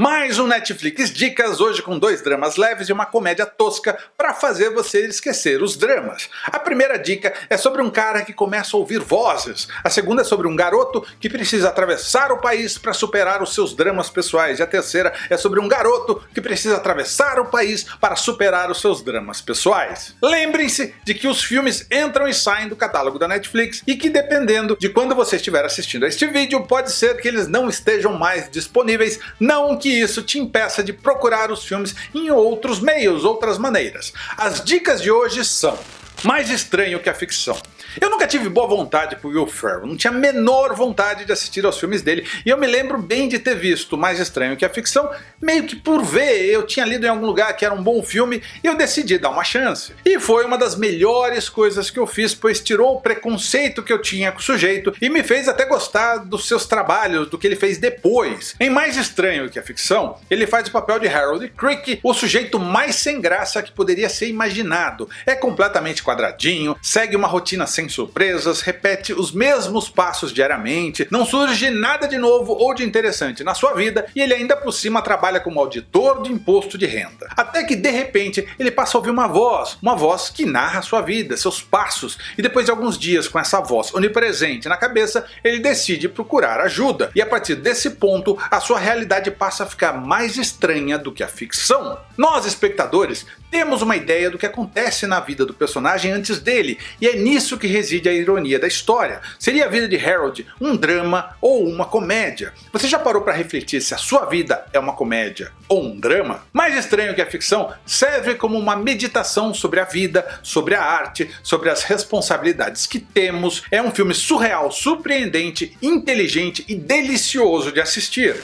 Mais um Netflix Dicas, hoje com dois dramas leves e uma comédia tosca para fazer você esquecer os dramas. A primeira dica é sobre um cara que começa a ouvir vozes, a segunda é sobre um garoto que precisa atravessar o país para superar os seus dramas pessoais, e a terceira é sobre um garoto que precisa atravessar o país para superar os seus dramas pessoais. Lembrem-se de que os filmes entram e saem do catálogo da Netflix e que dependendo de quando você estiver assistindo a este vídeo, pode ser que eles não estejam mais disponíveis, não que que isso te impeça de procurar os filmes em outros meios, outras maneiras. As dicas de hoje são mais estranho que a ficção. Eu nunca tive boa vontade por Will Ferrell, não tinha a menor vontade de assistir aos filmes dele, e eu me lembro bem de ter visto Mais Estranho que a Ficção, meio que por ver, eu tinha lido em algum lugar que era um bom filme, e eu decidi dar uma chance. E foi uma das melhores coisas que eu fiz, pois tirou o preconceito que eu tinha com o sujeito, e me fez até gostar dos seus trabalhos, do que ele fez depois. Em Mais Estranho que a Ficção, ele faz o papel de Harold Crick, o sujeito mais sem graça que poderia ser imaginado. É completamente quadradinho, segue uma rotina sem surpresas, repete os mesmos passos diariamente, não surge nada de novo ou de interessante na sua vida e ele ainda por cima trabalha como auditor de imposto de renda. Até que de repente ele passa a ouvir uma voz, uma voz que narra sua vida, seus passos, e depois de alguns dias com essa voz onipresente na cabeça, ele decide procurar ajuda, e a partir desse ponto a sua realidade passa a ficar mais estranha do que a ficção. Nós espectadores temos uma ideia do que acontece na vida do personagem antes dele, e é nisso que reside a ironia da história. Seria a vida de Harold um drama ou uma comédia? Você já parou para refletir se a sua vida é uma comédia ou um drama? Mais estranho que a ficção, serve como uma meditação sobre a vida, sobre a arte, sobre as responsabilidades que temos. É um filme surreal, surpreendente, inteligente e delicioso de assistir.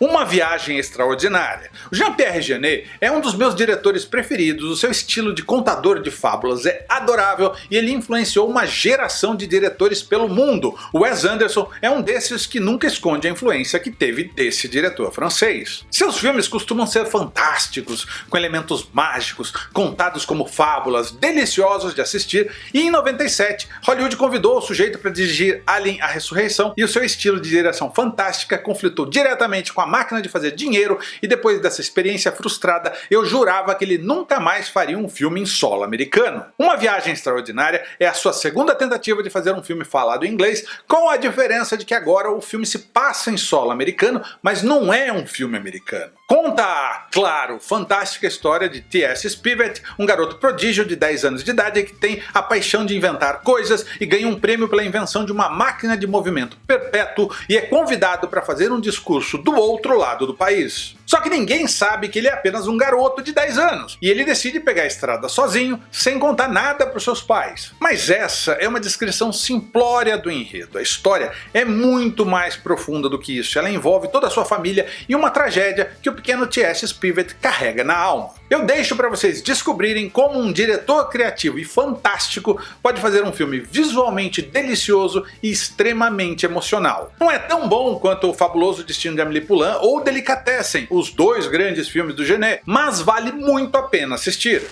Uma viagem extraordinária. Jean-Pierre Jeunet é um dos meus diretores preferidos, o seu estilo de contador de fábulas é adorável e ele influenciou uma geração de diretores pelo mundo. Wes Anderson é um desses que nunca esconde a influência que teve desse diretor francês. Seus filmes costumam ser fantásticos, com elementos mágicos, contados como fábulas, deliciosos de assistir, e em 97 Hollywood convidou o sujeito para dirigir Alien a Ressurreição e o seu estilo de direção fantástica conflitou diretamente com a máquina de fazer dinheiro e depois dessa experiência frustrada eu jurava que ele nunca mais faria um filme em solo americano. Uma Viagem Extraordinária é a sua segunda tentativa de fazer um filme falado em inglês, com a diferença de que agora o filme se passa em solo americano, mas não é um filme americano. Conta, claro, fantástica história de T.S. Spivet, um garoto prodígio de 10 anos de idade que tem a paixão de inventar coisas e ganha um prêmio pela invenção de uma máquina de movimento perpétuo e é convidado para fazer um discurso do outro lado do país. Só que ninguém sabe que ele é apenas um garoto de 10 anos, e ele decide pegar a estrada sozinho, sem contar nada para seus pais. Mas essa é uma descrição simplória do enredo, a história é muito mais profunda do que isso, ela envolve toda a sua família e uma tragédia que o pequeno T.S. Spivet carrega na alma. Eu deixo para vocês descobrirem como um diretor criativo e fantástico pode fazer um filme visualmente delicioso e extremamente emocional. Não é tão bom quanto o fabuloso Destino de Amélie Poulain ou Delicatessen, os dois grandes filmes do Genet, mas vale muito a pena assistir.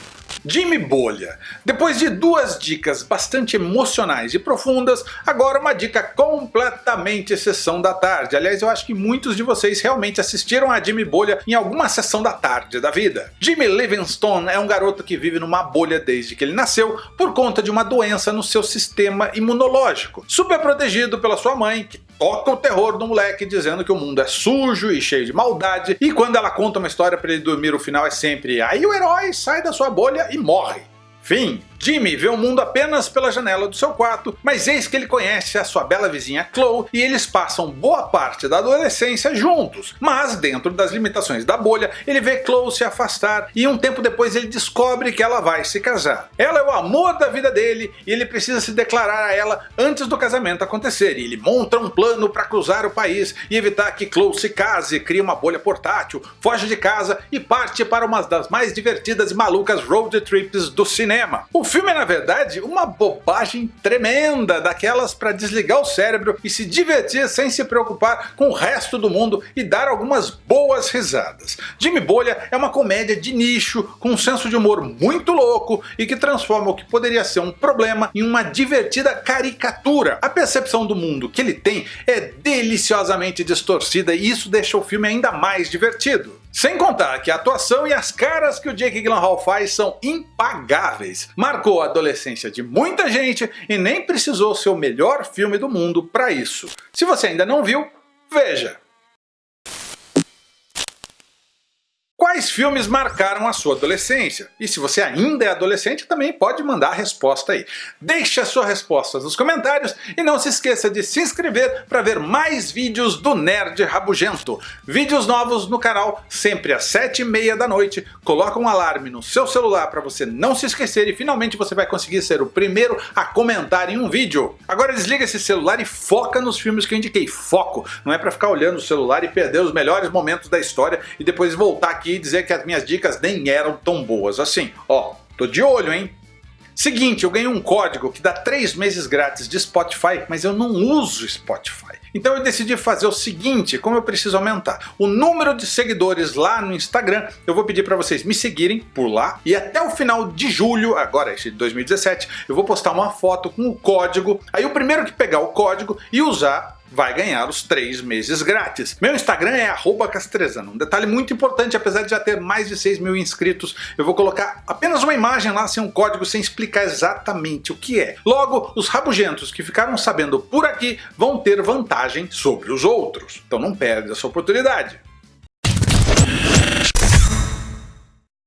Jimmy Bolha. Depois de duas dicas bastante emocionais e profundas, agora uma dica completamente sessão da tarde. Aliás, eu acho que muitos de vocês realmente assistiram a Jimmy Bolha em alguma sessão da tarde da vida. Jimmy Livingstone é um garoto que vive numa bolha desde que ele nasceu por conta de uma doença no seu sistema imunológico. Super protegido pela sua mãe, que toca o terror do moleque dizendo que o mundo é sujo e cheio de maldade, e quando ela conta uma história para ele dormir o final é sempre aí o herói sai da sua bolha e morre. Fim. Jimmy vê o mundo apenas pela janela do seu quarto, mas eis que ele conhece a sua bela vizinha Chloe e eles passam boa parte da adolescência juntos, mas dentro das limitações da bolha ele vê Chloe se afastar e um tempo depois ele descobre que ela vai se casar. Ela é o amor da vida dele e ele precisa se declarar a ela antes do casamento acontecer e ele monta um plano para cruzar o país e evitar que Chloe se case, cria uma bolha portátil, foge de casa e parte para uma das mais divertidas e malucas road trips do cinema. O filme é na verdade uma bobagem tremenda, daquelas para desligar o cérebro e se divertir sem se preocupar com o resto do mundo e dar algumas boas risadas. Jimmy Bolha é uma comédia de nicho, com um senso de humor muito louco e que transforma o que poderia ser um problema em uma divertida caricatura. A percepção do mundo que ele tem é deliciosamente distorcida e isso deixa o filme ainda mais divertido. Sem contar que a atuação e as caras que o Jake Gyllenhaal faz são impagáveis. Marcou a adolescência de muita gente e nem precisou ser o melhor filme do mundo para isso. Se você ainda não viu, veja! Quais filmes marcaram a sua adolescência? E se você ainda é adolescente, também pode mandar a resposta aí. Deixe a sua resposta nos comentários e não se esqueça de se inscrever para ver mais vídeos do Nerd Rabugento. Vídeos novos no canal sempre às 7h30 da noite. Coloca um alarme no seu celular para você não se esquecer e finalmente você vai conseguir ser o primeiro a comentar em um vídeo. Agora desliga esse celular e foca nos filmes que eu indiquei. Foco! Não é para ficar olhando o celular e perder os melhores momentos da história e depois voltar aqui e dizer que as minhas dicas nem eram tão boas assim. Ó, tô de olho, hein? Seguinte, eu ganhei um código que dá 3 meses grátis de Spotify, mas eu não uso Spotify. Então eu decidi fazer o seguinte, como eu preciso aumentar o número de seguidores lá no Instagram, eu vou pedir para vocês me seguirem por lá e até o final de julho, agora esse de 2017, eu vou postar uma foto com o código, aí o primeiro que pegar o código e usar vai ganhar os 3 meses grátis. Meu Instagram é castrezano. Um detalhe muito importante, apesar de já ter mais de 6 mil inscritos, eu vou colocar apenas uma imagem lá sem um código, sem explicar exatamente o que é. Logo, os rabugentos que ficaram sabendo por aqui vão ter vantagem sobre os outros. Então não perde essa oportunidade.